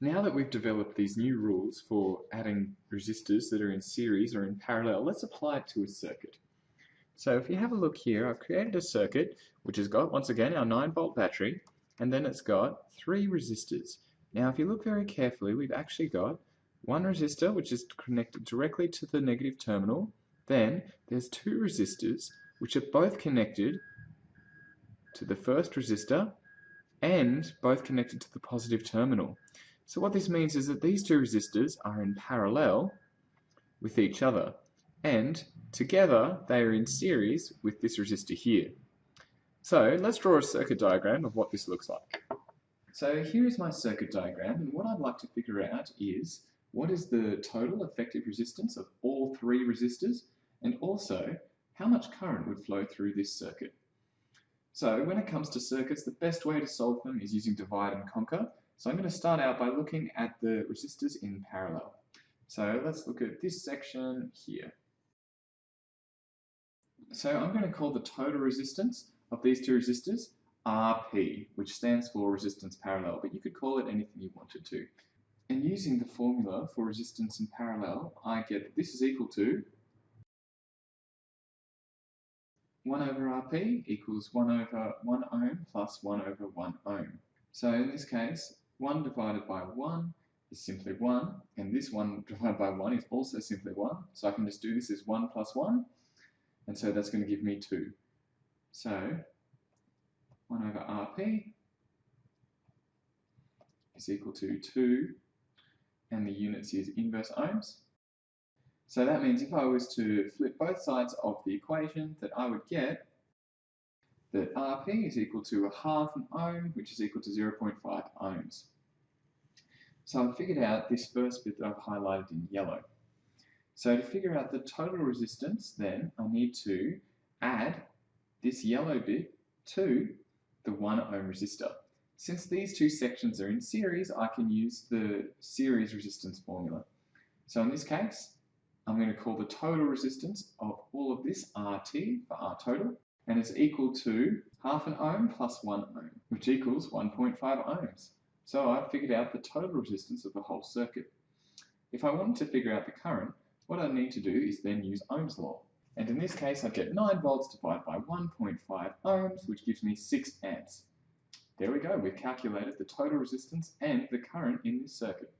Now that we've developed these new rules for adding resistors that are in series or in parallel, let's apply it to a circuit. So if you have a look here, I've created a circuit which has got, once again, our 9 volt battery, and then it's got three resistors. Now if you look very carefully, we've actually got one resistor which is connected directly to the negative terminal, then there's two resistors which are both connected to the first resistor and both connected to the positive terminal. So what this means is that these two resistors are in parallel with each other and together they are in series with this resistor here. So let's draw a circuit diagram of what this looks like. So here is my circuit diagram and what I'd like to figure out is what is the total effective resistance of all three resistors and also how much current would flow through this circuit. So when it comes to circuits, the best way to solve them is using divide and conquer. So I'm going to start out by looking at the resistors in parallel. So let's look at this section here. So I'm going to call the total resistance of these two resistors RP, which stands for resistance parallel, but you could call it anything you wanted to. And using the formula for resistance in parallel, I get that this is equal to 1 over Rp equals 1 over 1 ohm plus 1 over 1 ohm. So in this case, 1 divided by 1 is simply 1, and this 1 divided by 1 is also simply 1. So I can just do this as 1 plus 1, and so that's going to give me 2. So 1 over Rp is equal to 2, and the units is inverse ohms. So that means if I was to flip both sides of the equation, that I would get that Rp is equal to a half an ohm, which is equal to 0.5 ohms. So I've figured out this first bit that I've highlighted in yellow. So to figure out the total resistance, then I need to add this yellow bit to the 1 ohm resistor. Since these two sections are in series, I can use the series resistance formula. So in this case, I'm going to call the total resistance of all of this RT for R total, and it's equal to half an ohm plus 1 ohm, which equals 1.5 ohms. So I've figured out the total resistance of the whole circuit. If I wanted to figure out the current, what I need to do is then use Ohm's law. And in this case, I get 9 volts divided by 1.5 ohms, which gives me 6 amps. There we go, we've calculated the total resistance and the current in this circuit.